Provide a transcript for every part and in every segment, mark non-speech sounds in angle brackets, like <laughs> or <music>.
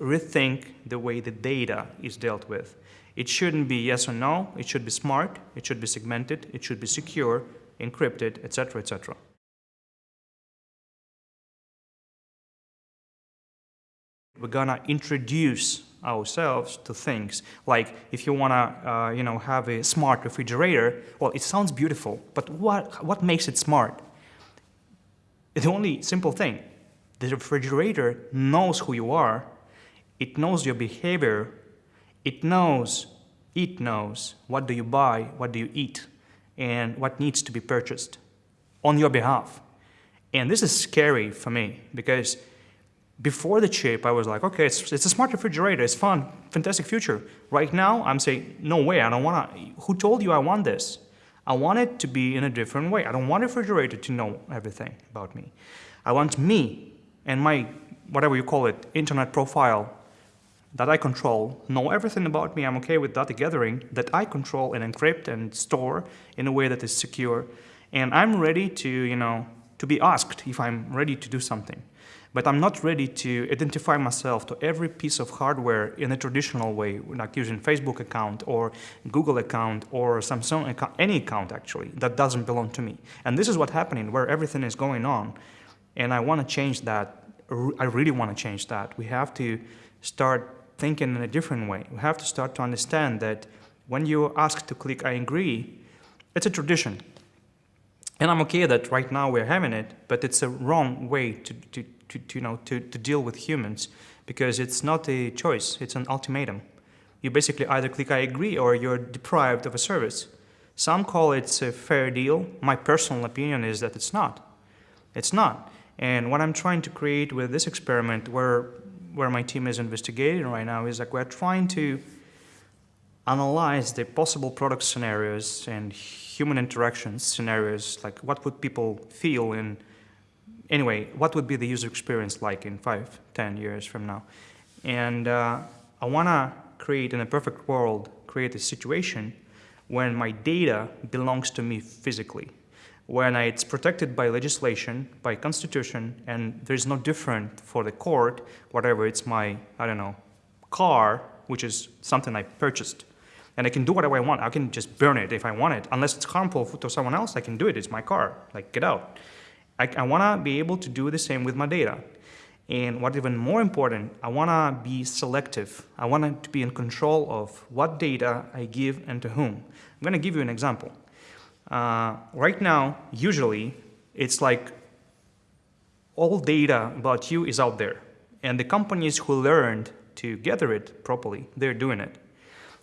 rethink the way the data is dealt with. It shouldn't be yes or no, it should be smart, it should be segmented, it should be secure, encrypted, etc., etc. We're gonna introduce ourselves to things like if you want to uh, you know have a smart refrigerator well it sounds beautiful but what what makes it smart the only simple thing the refrigerator knows who you are it knows your behavior it knows it knows what do you buy what do you eat and what needs to be purchased on your behalf and this is scary for me because before the chip, I was like, okay, it's, it's a smart refrigerator, it's fun, fantastic future. Right now, I'm saying, no way, I don't want to, who told you I want this? I want it to be in a different way. I don't want a refrigerator to know everything about me. I want me and my, whatever you call it, internet profile that I control, know everything about me, I'm okay with data gathering, that I control and encrypt and store in a way that is secure. And I'm ready to, you know, to be asked if I'm ready to do something but I'm not ready to identify myself to every piece of hardware in a traditional way, like using Facebook account or Google account or Samsung account, any account actually, that doesn't belong to me. And this is what's happening where everything is going on. And I want to change that. I really want to change that. We have to start thinking in a different way. We have to start to understand that when you ask to click I agree, it's a tradition. And I'm okay that right now we're having it, but it's a wrong way to, to, to, to, you know, to, to deal with humans because it's not a choice, it's an ultimatum. You basically either click I agree or you're deprived of a service. Some call it a fair deal. My personal opinion is that it's not. It's not. And what I'm trying to create with this experiment where, where my team is investigating right now is like we're trying to analyze the possible product scenarios and human interaction scenarios, like what would people feel in anyway, what would be the user experience like in five, ten years from now? And uh, I want to create, in a perfect world, create a situation when my data belongs to me physically, when it's protected by legislation, by constitution, and there's no different for the court, whatever it's my, I don't know, car, which is something I purchased. And I can do whatever I want. I can just burn it if I want it. Unless it's harmful to someone else, I can do it. It's my car. Like, get out. I, I want to be able to do the same with my data. And what even more important, I want to be selective. I want to be in control of what data I give and to whom. I'm going to give you an example. Uh, right now, usually, it's like all data about you is out there. And the companies who learned to gather it properly, they're doing it.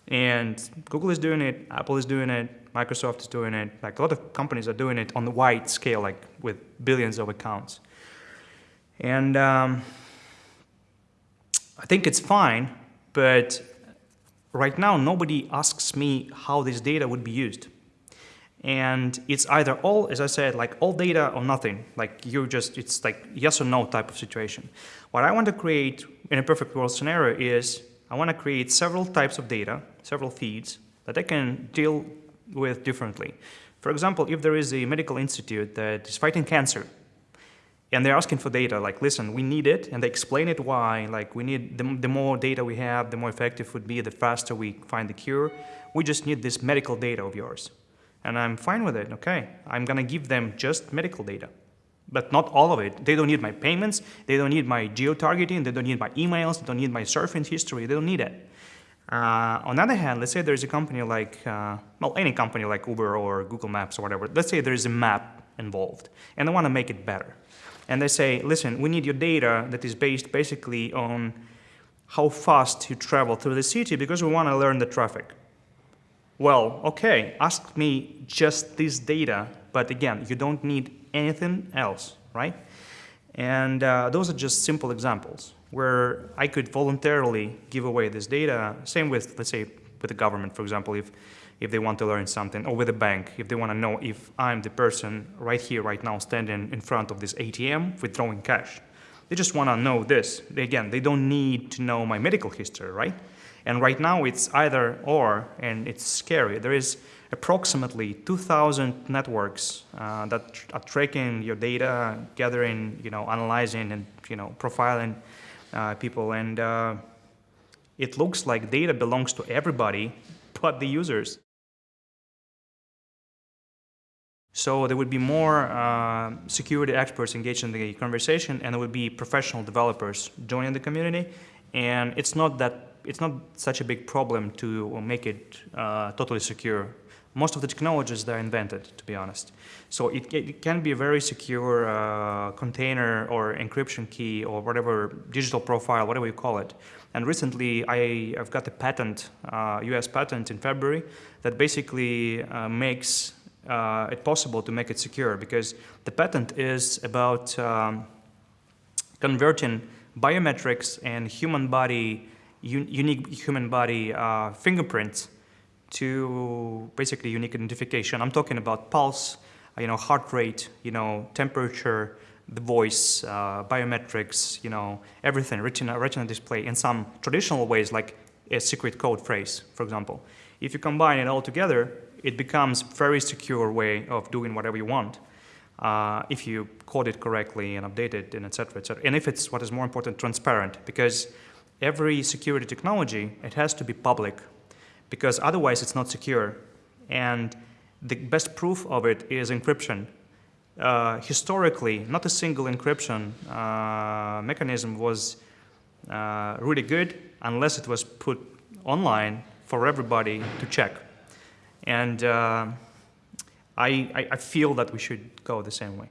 And Google is doing it, Apple is doing it, Microsoft is doing it. Like a lot of companies are doing it on the wide scale, like with billions of accounts. And um, I think it's fine, but right now nobody asks me how this data would be used. And it's either all, as I said, like all data or nothing. Like you just, it's like yes or no type of situation. What I want to create in a perfect world scenario is I want to create several types of data, several feeds that I can deal with differently. For example, if there is a medical institute that is fighting cancer, and they're asking for data, like, listen, we need it, and they explain it why, like, we need, the, the more data we have, the more effective would be, the faster we find the cure. We just need this medical data of yours. And I'm fine with it, okay. I'm gonna give them just medical data, but not all of it. They don't need my payments, they don't need my geo-targeting, they don't need my emails, they don't need my surfing history, they don't need it. Uh, on the other hand, let's say there's a company like, uh, well, any company like Uber or Google Maps or whatever. Let's say there's a map involved, and they want to make it better. And they say, listen, we need your data that is based basically on how fast you travel through the city because we want to learn the traffic. Well, okay, ask me just this data, but again, you don't need anything else, right? And uh, those are just simple examples where I could voluntarily give away this data. Same with, let's say, with the government, for example, if, if they want to learn something, or with a bank, if they want to know if I'm the person right here, right now, standing in front of this ATM withdrawing cash. They just want to know this. Again, they don't need to know my medical history, right? And right now it's either or, and it's scary. There is approximately 2,000 networks uh, that are tracking your data, gathering, you know, analyzing and, you know, profiling uh, people, and uh, it looks like data belongs to everybody <laughs> but the users. So there would be more uh, security experts engaged in the conversation, and there would be professional developers joining the community. And it's not that it's not such a big problem to make it uh, totally secure. Most of the technologies they're invented, to be honest. So it, it can be a very secure uh, container or encryption key or whatever digital profile, whatever you call it. And recently, I, have got a patent, uh, U.S. patent in February, that basically uh, makes uh, it possible to make it secure because the patent is about um, converting biometrics and human body, un unique human body uh, fingerprints to basically unique identification. I'm talking about pulse, you know, heart rate, you know, temperature, the voice, uh, biometrics, you know, everything, retina, retina display in some traditional ways like a secret code phrase, for example. If you combine it all together, it becomes very secure way of doing whatever you want uh, if you code it correctly and update it and etc. etc. And if it's what is more important, transparent, because every security technology it has to be public, because otherwise it's not secure. And the best proof of it is encryption. Uh, historically, not a single encryption uh, mechanism was uh, really good unless it was put online for everybody to check. And uh, I, I feel that we should go the same way.